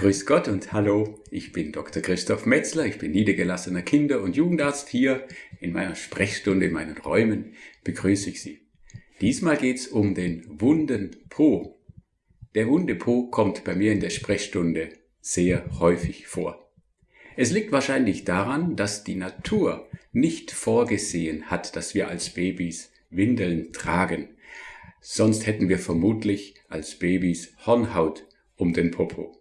Grüß Gott und hallo, ich bin Dr. Christoph Metzler, ich bin niedergelassener Kinder- und Jugendarzt hier in meiner Sprechstunde, in meinen Räumen begrüße ich Sie. Diesmal geht's um den wunden Po. Der wunde Po kommt bei mir in der Sprechstunde sehr häufig vor. Es liegt wahrscheinlich daran, dass die Natur nicht vorgesehen hat, dass wir als Babys Windeln tragen. Sonst hätten wir vermutlich als Babys Hornhaut um den Popo.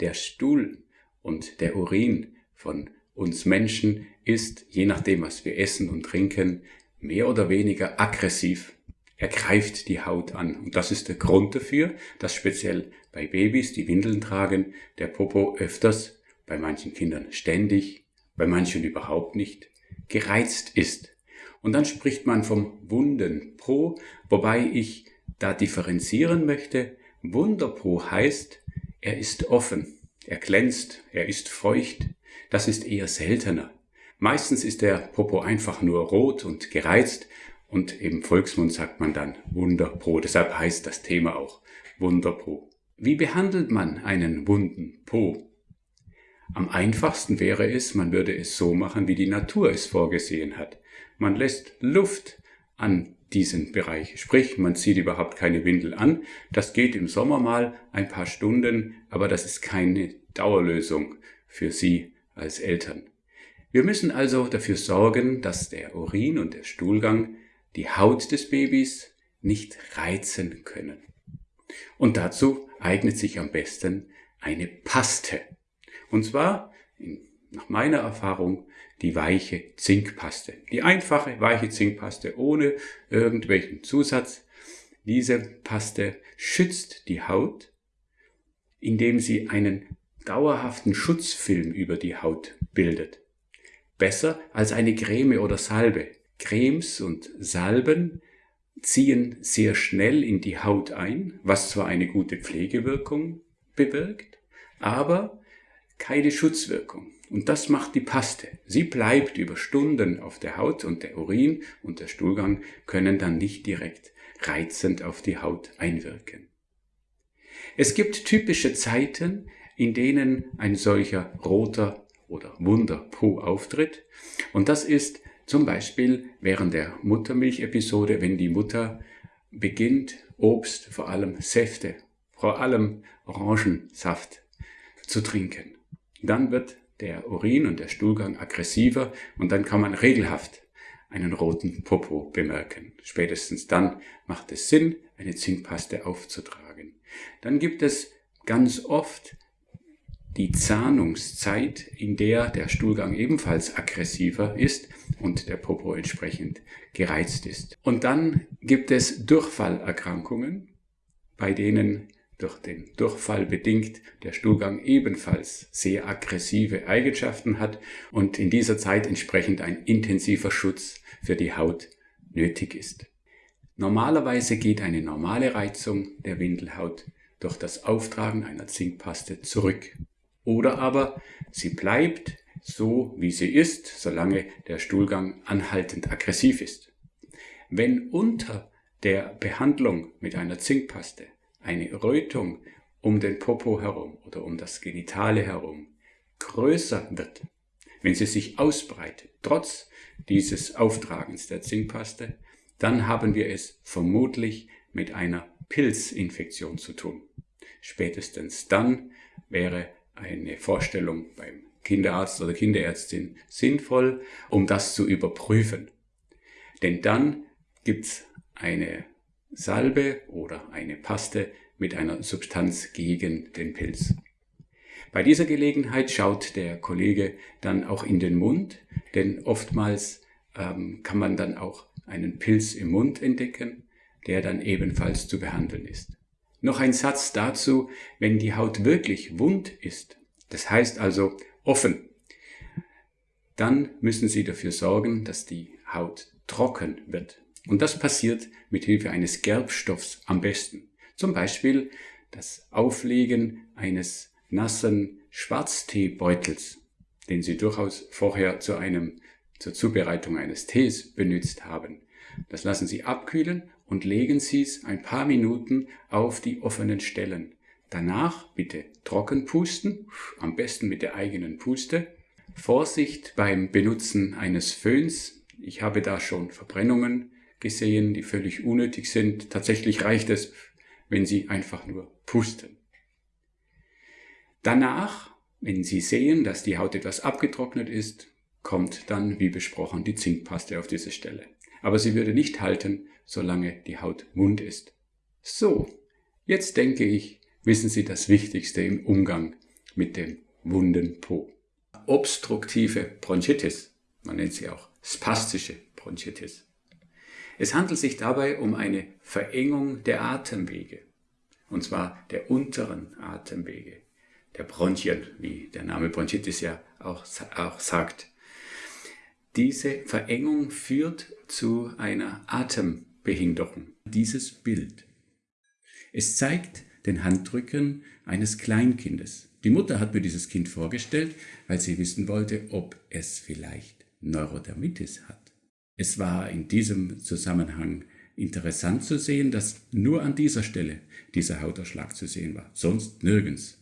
Der Stuhl und der Urin von uns Menschen ist, je nachdem was wir essen und trinken, mehr oder weniger aggressiv. Er greift die Haut an. Und das ist der Grund dafür, dass speziell bei Babys, die Windeln tragen, der Popo öfters, bei manchen Kindern ständig, bei manchen überhaupt nicht, gereizt ist. Und dann spricht man vom Wunden Po, wobei ich da differenzieren möchte. Wunderpo heißt, er ist offen, er glänzt, er ist feucht. Das ist eher seltener. Meistens ist der Popo einfach nur rot und gereizt und im Volksmund sagt man dann Wunderpo. Deshalb heißt das Thema auch Wunderpo. Wie behandelt man einen wunden Po? Am einfachsten wäre es, man würde es so machen, wie die Natur es vorgesehen hat. Man lässt Luft an diesen Bereich. Sprich, man zieht überhaupt keine Windel an. Das geht im Sommer mal ein paar Stunden, aber das ist keine Dauerlösung für Sie als Eltern. Wir müssen also dafür sorgen, dass der Urin und der Stuhlgang die Haut des Babys nicht reizen können. Und dazu eignet sich am besten eine Paste. Und zwar, nach meiner Erfahrung, die weiche Zinkpaste. Die einfache weiche Zinkpaste ohne irgendwelchen Zusatz. Diese Paste schützt die Haut, indem sie einen dauerhaften Schutzfilm über die Haut bildet. Besser als eine Creme oder Salbe. Cremes und Salben ziehen sehr schnell in die Haut ein, was zwar eine gute Pflegewirkung bewirkt, aber keine Schutzwirkung. Und das macht die Paste. Sie bleibt über Stunden auf der Haut und der Urin und der Stuhlgang können dann nicht direkt reizend auf die Haut einwirken. Es gibt typische Zeiten, in denen ein solcher roter oder wunder Po auftritt. Und das ist zum Beispiel während der Muttermilchepisode, wenn die Mutter beginnt, Obst, vor allem Säfte, vor allem Orangensaft zu trinken. Dann wird der Urin und der Stuhlgang aggressiver und dann kann man regelhaft einen roten Popo bemerken. Spätestens dann macht es Sinn, eine Zinkpaste aufzutragen. Dann gibt es ganz oft die Zahnungszeit, in der der Stuhlgang ebenfalls aggressiver ist und der Popo entsprechend gereizt ist. Und dann gibt es Durchfallerkrankungen, bei denen durch den Durchfall bedingt der Stuhlgang ebenfalls sehr aggressive Eigenschaften hat und in dieser Zeit entsprechend ein intensiver Schutz für die Haut nötig ist. Normalerweise geht eine normale Reizung der Windelhaut durch das Auftragen einer Zinkpaste zurück. Oder aber sie bleibt so, wie sie ist, solange der Stuhlgang anhaltend aggressiv ist. Wenn unter der Behandlung mit einer Zinkpaste eine Rötung um den Popo herum oder um das Genitale herum größer wird, wenn sie sich ausbreitet, trotz dieses Auftragens der Zinkpaste, dann haben wir es vermutlich mit einer Pilzinfektion zu tun. Spätestens dann wäre eine Vorstellung beim Kinderarzt oder Kinderärztin sinnvoll, um das zu überprüfen. Denn dann gibt's eine Salbe oder eine Paste mit einer Substanz gegen den Pilz. Bei dieser Gelegenheit schaut der Kollege dann auch in den Mund, denn oftmals ähm, kann man dann auch einen Pilz im Mund entdecken, der dann ebenfalls zu behandeln ist. Noch ein Satz dazu, wenn die Haut wirklich wund ist, das heißt also offen, dann müssen Sie dafür sorgen, dass die Haut trocken wird. Und das passiert mit Hilfe eines Gerbstoffs am besten. Zum Beispiel das Auflegen eines nassen Schwarzteebeutels, den Sie durchaus vorher zu einem, zur Zubereitung eines Tees benutzt haben. Das lassen Sie abkühlen und legen Sie es ein paar Minuten auf die offenen Stellen. Danach bitte trocken pusten, am besten mit der eigenen Puste. Vorsicht beim Benutzen eines Föhns. Ich habe da schon Verbrennungen gesehen, die völlig unnötig sind. Tatsächlich reicht es, wenn Sie einfach nur pusten. Danach, wenn Sie sehen, dass die Haut etwas abgetrocknet ist, kommt dann, wie besprochen, die Zinkpaste auf diese Stelle. Aber sie würde nicht halten, solange die Haut wund ist. So, jetzt denke ich, wissen Sie das Wichtigste im Umgang mit dem wunden Po. Obstruktive Bronchitis, man nennt sie auch spastische Bronchitis. Es handelt sich dabei um eine Verengung der Atemwege, und zwar der unteren Atemwege, der Bronchien, wie der Name Bronchitis ja auch, auch sagt. Diese Verengung führt zu einer Atembehinderung. Dieses Bild. Es zeigt den Handrücken eines Kleinkindes. Die Mutter hat mir dieses Kind vorgestellt, weil sie wissen wollte, ob es vielleicht Neurodermitis hat. Es war in diesem Zusammenhang interessant zu sehen, dass nur an dieser Stelle dieser Hauterschlag zu sehen war, sonst nirgends.